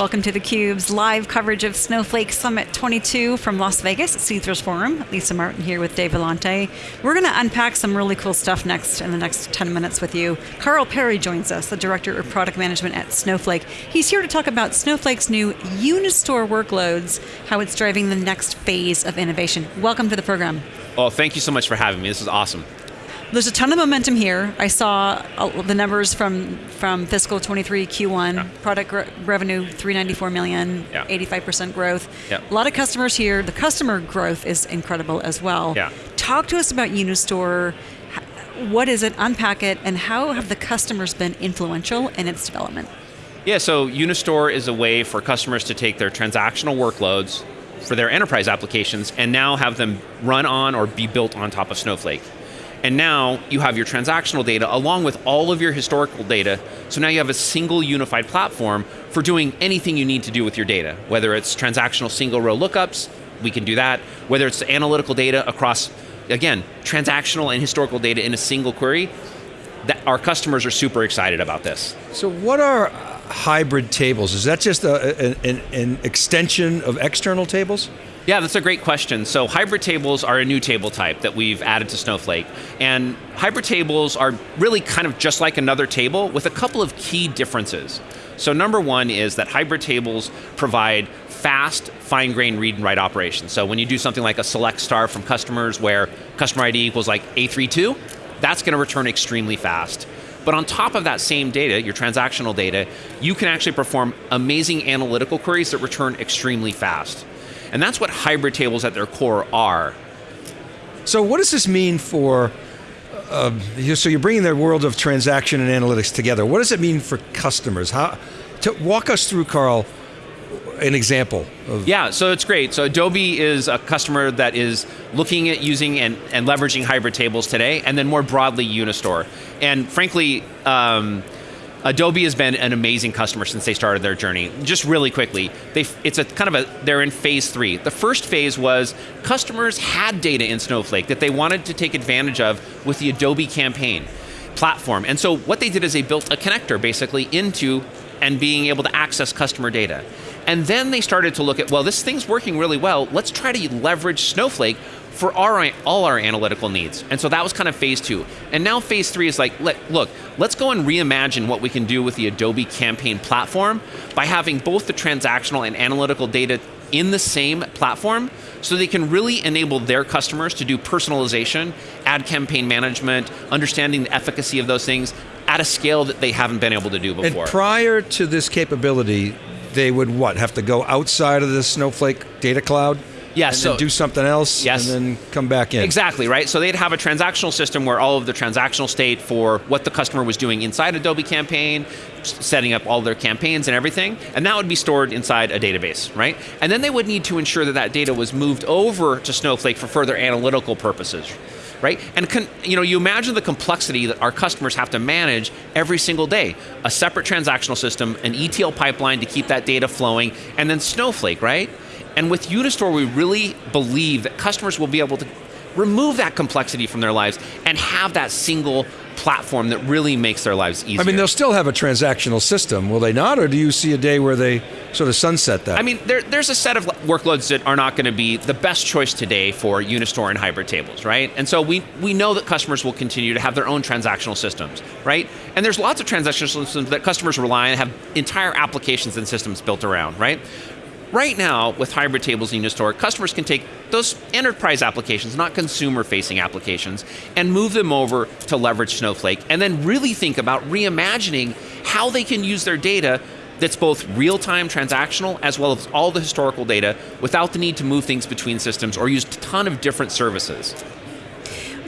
Welcome to theCUBE's live coverage of Snowflake Summit 22 from Las Vegas Caesars Forum. Lisa Martin here with Dave Vellante. We're going to unpack some really cool stuff next in the next 10 minutes with you. Carl Perry joins us, the Director of Product Management at Snowflake. He's here to talk about Snowflake's new Unistore workloads, how it's driving the next phase of innovation. Welcome to the program. Well, thank you so much for having me. This is awesome. There's a ton of momentum here. I saw uh, the numbers from from fiscal 23 Q1. Yeah. Product revenue 394 million, yeah. 85% growth. Yeah. A lot of customers here. The customer growth is incredible as well. Yeah. Talk to us about Unistore. What is it? Unpack it, and how have the customers been influential in its development? Yeah, so Unistore is a way for customers to take their transactional workloads for their enterprise applications and now have them run on or be built on top of Snowflake. And now you have your transactional data along with all of your historical data. So now you have a single unified platform for doing anything you need to do with your data. Whether it's transactional single row lookups, we can do that. Whether it's analytical data across, again, transactional and historical data in a single query, that our customers are super excited about this. So what are hybrid tables? Is that just a, an, an extension of external tables? Yeah, that's a great question. So hybrid tables are a new table type that we've added to Snowflake. And hybrid tables are really kind of just like another table with a couple of key differences. So number one is that hybrid tables provide fast, fine-grained read and write operations. So when you do something like a select star from customers where customer ID equals like A32, that's going to return extremely fast. But on top of that same data, your transactional data, you can actually perform amazing analytical queries that return extremely fast. And that's what hybrid tables at their core are. So what does this mean for, uh, so you're bringing the world of transaction and analytics together. What does it mean for customers? How, to walk us through, Carl, an example of yeah so it's great so adobe is a customer that is looking at using and, and leveraging hybrid tables today and then more broadly unistore and frankly um, Adobe has been an amazing customer since they started their journey. Just really quickly, they, it's a kind of a, they're in phase three. The first phase was customers had data in Snowflake that they wanted to take advantage of with the Adobe campaign platform. And so what they did is they built a connector basically into and being able to access customer data. And then they started to look at, well, this thing's working really well, let's try to leverage Snowflake for our, all our analytical needs. And so that was kind of phase two. And now phase three is like, look, let's go and reimagine what we can do with the Adobe Campaign platform by having both the transactional and analytical data in the same platform so they can really enable their customers to do personalization, ad campaign management, understanding the efficacy of those things at a scale that they haven't been able to do before. And prior to this capability, they would what, have to go outside of the Snowflake data cloud? Yeah, and so do something else, yes. and then come back in. Exactly, right? So they'd have a transactional system where all of the transactional state for what the customer was doing inside Adobe Campaign, setting up all their campaigns and everything, and that would be stored inside a database, right? And then they would need to ensure that that data was moved over to Snowflake for further analytical purposes, right? And you know, you imagine the complexity that our customers have to manage every single day. A separate transactional system, an ETL pipeline to keep that data flowing, and then Snowflake, right? And with Unistore, we really believe that customers will be able to remove that complexity from their lives and have that single platform that really makes their lives easier. I mean, they'll still have a transactional system, will they not? Or do you see a day where they sort of sunset that? I mean, there, there's a set of workloads that are not going to be the best choice today for Unistore and hybrid tables, right? And so we, we know that customers will continue to have their own transactional systems, right? And there's lots of transactional systems that customers rely on, have entire applications and systems built around, right? Right now, with hybrid tables in Unistore, customers can take those enterprise applications, not consumer-facing applications, and move them over to leverage Snowflake, and then really think about reimagining how they can use their data that's both real-time transactional as well as all the historical data without the need to move things between systems or use a ton of different services.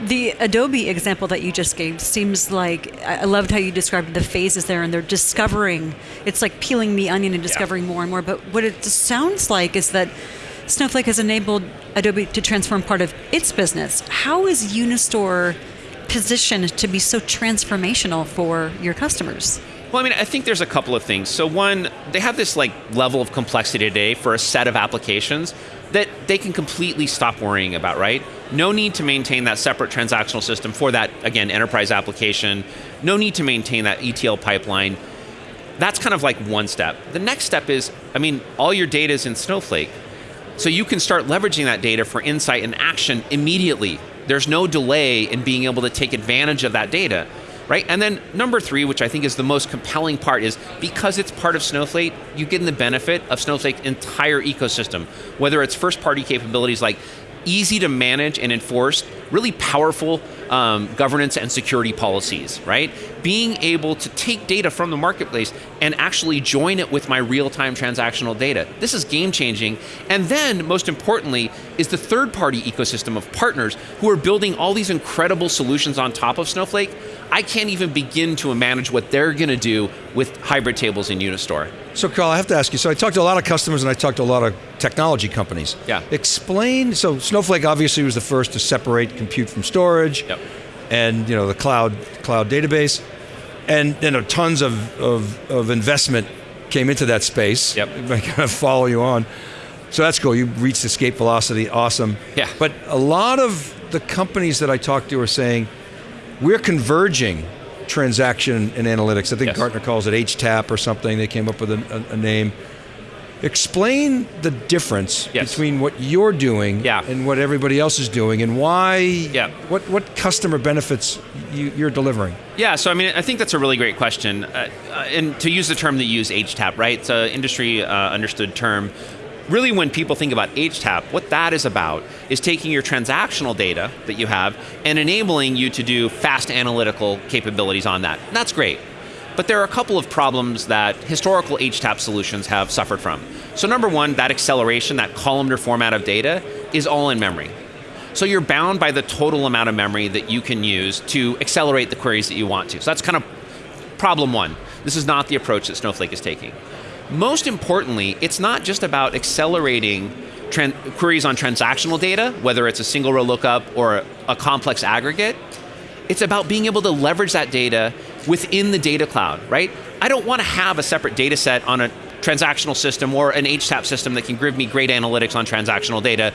The Adobe example that you just gave seems like, I loved how you described the phases there and they're discovering, it's like peeling the onion and discovering yeah. more and more, but what it sounds like is that Snowflake has enabled Adobe to transform part of its business. How is Unistore positioned to be so transformational for your customers? Well, I mean, I think there's a couple of things. So one, they have this like level of complexity today for a set of applications that they can completely stop worrying about, right? No need to maintain that separate transactional system for that, again, enterprise application. No need to maintain that ETL pipeline. That's kind of like one step. The next step is, I mean, all your data is in Snowflake. So you can start leveraging that data for insight and action immediately. There's no delay in being able to take advantage of that data, right? And then number three, which I think is the most compelling part, is because it's part of Snowflake, you get the benefit of Snowflake's entire ecosystem, whether it's first party capabilities like easy to manage and enforce, really powerful um, governance and security policies, right? Being able to take data from the marketplace and actually join it with my real-time transactional data. This is game changing. And then, most importantly, is the third-party ecosystem of partners who are building all these incredible solutions on top of Snowflake. I can't even begin to manage what they're going to do with hybrid tables in Unistore. So, Carl, I have to ask you. So, I talked to a lot of customers and I talked to a lot of technology companies. Yeah. Explain. So, Snowflake obviously was the first to separate compute from storage, Yep. and you know the cloud cloud database, and you know tons of, of, of investment came into that space. Yep. I kind of follow you on. So that's cool. You reached escape velocity. Awesome. Yeah. But a lot of the companies that I talked to are saying we're converging transaction and analytics. I think Yes. Gartner calls it HTAP or something. They came up with a, a, a name. Explain the difference Yes. between what you're doing Yeah. and what everybody else is doing, and why. Yeah. What what customer benefits you, you're delivering? Yeah, so I mean, I think that's a really great question. Uh, uh, and to use the term that you use, HTAP, right? It's an industry uh, understood term. Really, when people think about HTAP, what that is about is taking your transactional data that you have and enabling you to do fast analytical capabilities on that. And that's great. But there are a couple of problems that historical HTAP solutions have suffered from. So, number one, that acceleration, that columnar format of data, is all in memory. So you're bound by the total amount of memory that you can use to accelerate the queries that you want to. So that's kind of problem one. This is not the approach that Snowflake is taking. Most importantly, it's not just about accelerating queries on transactional data, whether it's a single row lookup or a, a complex aggregate. It's about being able to leverage that data within the data cloud, right? I don't want to have a separate data set on a transactional system or an HTAP system that can give me great analytics on transactional data,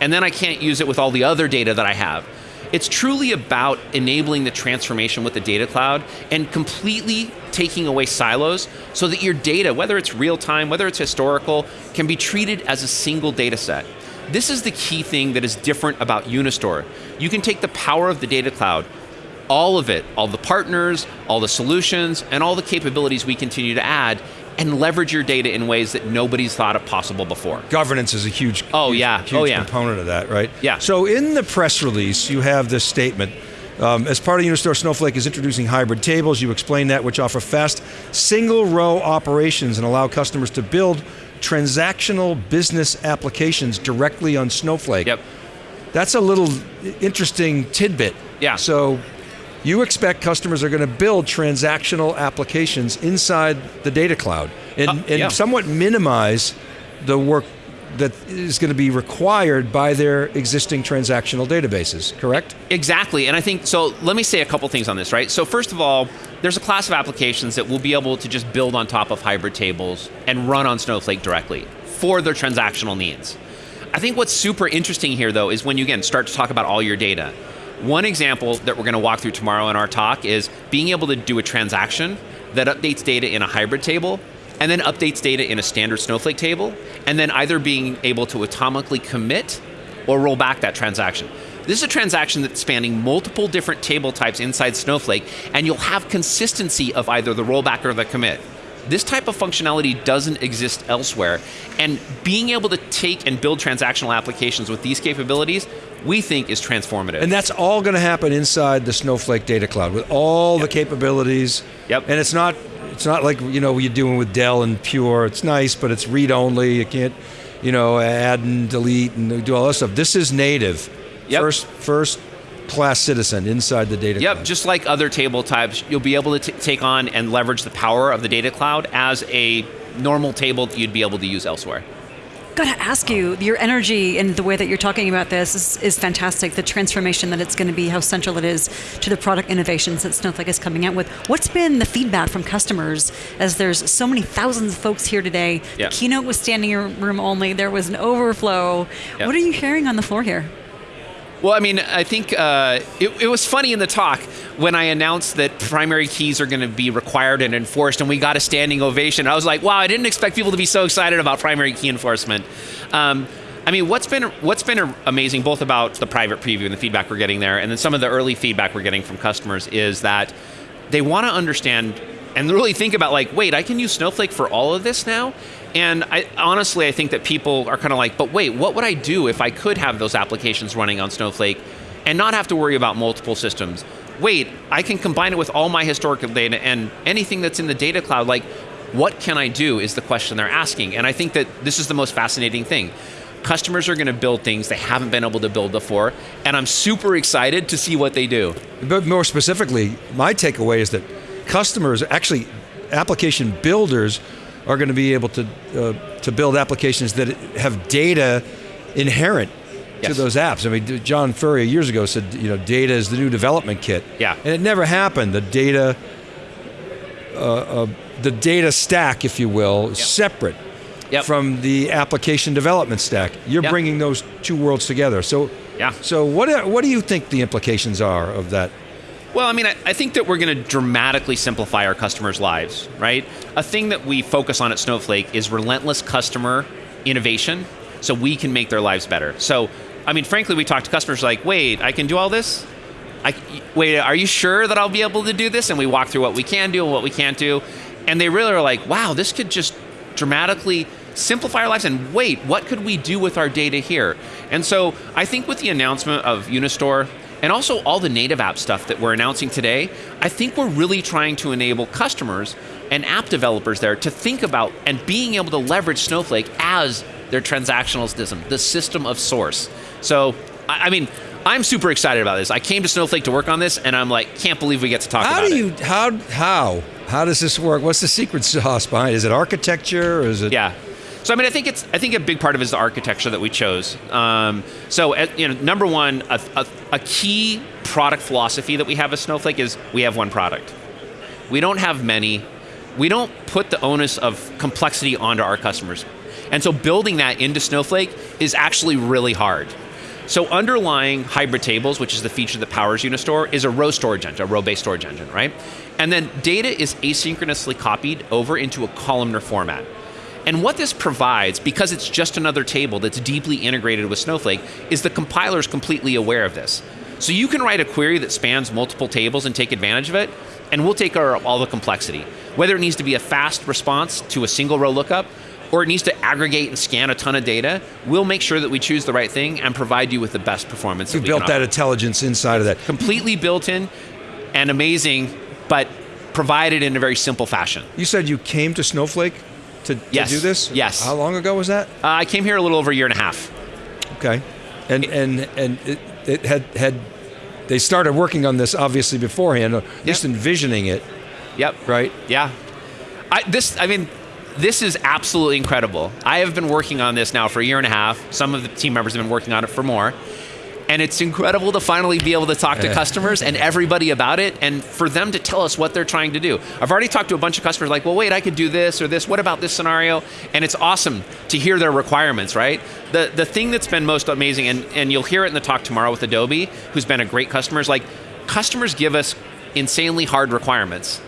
and then I can't use it with all the other data that I have. It's truly about enabling the transformation with the data cloud and completely taking away silos so that your data, whether it's real time, whether it's historical, can be treated as a single data set. This is the key thing that is different about Unistore. You can take the power of the data cloud, all of it, all the partners, all the solutions, and all the capabilities we continue to add, and leverage your data in ways that nobody's thought of possible before. Governance is a huge, Oh, huge- yeah. huge Oh, yeah. component of that, right? Yeah. So in the press release, you have this statement. Um, as part of Unistore, Snowflake is introducing hybrid tables. You explain that, which offer fast single row operations and allow customers to build transactional business applications directly on Snowflake. Yep. That's a little interesting tidbit. Yeah. So you expect customers are going to build transactional applications inside the data cloud and, Uh, and yeah. somewhat minimize the work that is going to be required by their existing transactional databases, correct? Exactly, and I think so. Let me say a couple things on this, right? So first of all, there's a class of applications that will be able to just build on top of hybrid tables and run on Snowflake directly for their transactional needs. I think what's super interesting here, though, is when you again start to talk about all your data. One example that we're going to walk through tomorrow in our talk is being able to do a transaction that updates data in a hybrid table and then updates data in a standard Snowflake table, and then either being able to atomically commit or roll back that transaction. This is a transaction that's spanning multiple different table types inside Snowflake, and you'll have consistency of either the rollback or the commit. This type of functionality doesn't exist elsewhere, and being able to take and build transactional applications with these capabilities, we think is transformative. And that's all going to happen inside the Snowflake data cloud with all the capabilities. Yep. And it's not it's not like you know you're doing with Dell and Pure. It's nice, but it's read only. You can't you know add and delete and do all that stuff. This is native. Yep. First first class citizen inside the data Yep, cloud. just like other table types, you'll be able to take on and leverage the power of the data cloud as a normal table that you'd be able to use elsewhere. Gotta ask you, your energy and the way that you're talking about this is, is fantastic. The transformation that it's going to be, how central it is to the product innovations that Snowflake is coming out with. What's been the feedback from customers as there's so many thousands of folks here today? The keynote was standing room only. There was an overflow. What are you hearing on the floor here? Well, I mean, I think uh, it, it was funny in the talk. when I announced that primary keys are going to be required and enforced, and we got a standing ovation. I was like, wow, I didn't expect people to be so excited about primary key enforcement. Um, I mean, what's been what's been amazing both about the private preview and the feedback we're getting there, and then some of the early feedback we're getting from customers is that they want to understand and really think about like, wait, I can use Snowflake for all of this now. And I, honestly, I think that people are kind of like, but wait, what would I do if I could have those applications running on Snowflake and not have to worry about multiple systems? Wait, I can combine it with all my historical data and anything that's in the data cloud. Like, what can I do is the question they're asking. And I think that this is the most fascinating thing. Customers are going to build things they haven't been able to build before, and I'm super excited to see what they do. But more specifically, my takeaway is that customers, actually application builders, are going to be able to uh, to build applications that have data inherent yes. to those apps. I mean, John Furrier years ago said, you know, data is the new development kit. Yeah. And it never happened. The data, uh, uh, the data stack, if you will, yep. separate yep. from the application development stack. You're yep. bringing those two worlds together. So, yeah. So what what do you think the implications are of that? Well, I mean, I, I think that we're going to dramatically simplify our customers' lives, right? A thing that we focus on at Snowflake is relentless customer innovation so we can make their lives better. So, I mean, frankly, we talk to customers like, wait, I can do all this? I, wait, are you sure that I'll be able to do this? And we walk through what we can do and what we can't do. And they really are like, wow, this could just dramatically simplify our lives and wait, what could we do with our data here? And so I think with the announcement of Unistore and also all the native app stuff that we're announcing today, I think we're really trying to enable customers and app developers there to think about and being able to leverage Snowflake as their transactional system, the system of source. So, I mean, I'm super excited about this. I came to Snowflake to work on this, and I'm like, can't believe we get to talk how about do you, it. How how how does this work? What's the secret sauce behind? It? Is it architecture? Or is it? Yeah. So I mean, I think it's I think a big part of it is the architecture that we chose. Um, so you know, number one, a, a, a key product philosophy that we have at Snowflake is we have one product. We don't have many. We don't put the onus of complexity onto our customers. And so building that into Snowflake is actually really hard. So underlying hybrid tables, which is the feature that powers Unistore, is a row storage engine, a row-based storage engine, right? And then data is asynchronously copied over into a columnar format. And what this provides, because it's just another table that's deeply integrated with Snowflake, is the compiler is completely aware of this. So you can write a query that spans multiple tables and take advantage of it, and we'll take our, all the complexity. Whether it needs to be a fast response to a single row lookup, or it needs to aggregate and scan a ton of data, we'll make sure that we choose the right thing and provide you with the best performance. You built that intelligence inside of that. Completely built in and amazing, but provided in a very simple fashion. You said you came to Snowflake to, to yes. do this? Yes. How long ago was that? Uh, I came here a little over a year and a half. Okay, and it, and and it, it, had had they started working on this obviously beforehand, yep. just envisioning it. Yep. Right. Yeah. I, this, I mean, this is absolutely incredible. I have been working on this now for a year and a half. Some of the team members have been working on it for more and it's incredible to finally be able to talk to customers and everybody about it and for them to tell us what they're trying to do. I've already talked to a bunch of customers like, well, wait, I could do this or this. What about this scenario? And it's awesome to hear their requirements, right? The, the thing that's been most amazing, and, and you'll hear it in the talk tomorrow with Adobe, who's been a great customer, is like customers give us insanely hard requirements.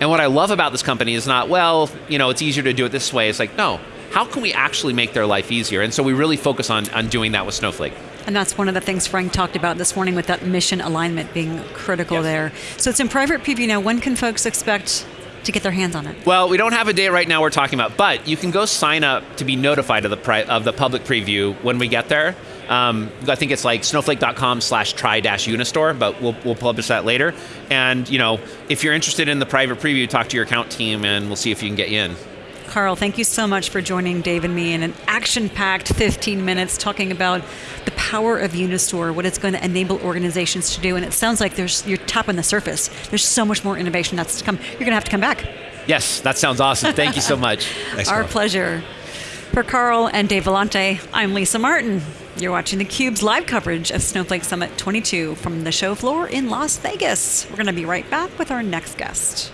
And what I love about this company is not, well, you know, it's easier to do it this way. It's like, no, how can we actually make their life easier? And so we really focus on, on doing that with Snowflake. And that's one of the things Frank talked about this morning with that mission alignment being critical yes. there. So it's in private preview now. When can folks expect to get their hands on it? Well, we don't have a date right now we're talking about, but you can go sign up to be notified of the pri- of the public preview when we get there. Um, I think it's like snowflake.com slash try dash unistore, but we'll, we'll publish that later. And, you know, if you're interested in the private preview, talk to your account team and we'll see if you can get you in. Carl, thank you so much for joining Dave and me in an action packed 15 minutes talking about the power of Unistore, what it's going to enable organizations to do. And it sounds like there's you're tapping the surface. There's so much more innovation that's to come. You're going to have to come back. Yes, that sounds awesome. Thank you so much. Thanks, Our Carl. pleasure. For Carl and Dave Vellante, I'm Lisa Martin. You're watching theCUBE's live coverage of Snowflake Summit 22 from the show floor in Las Vegas. We're going to be right back with our next guest.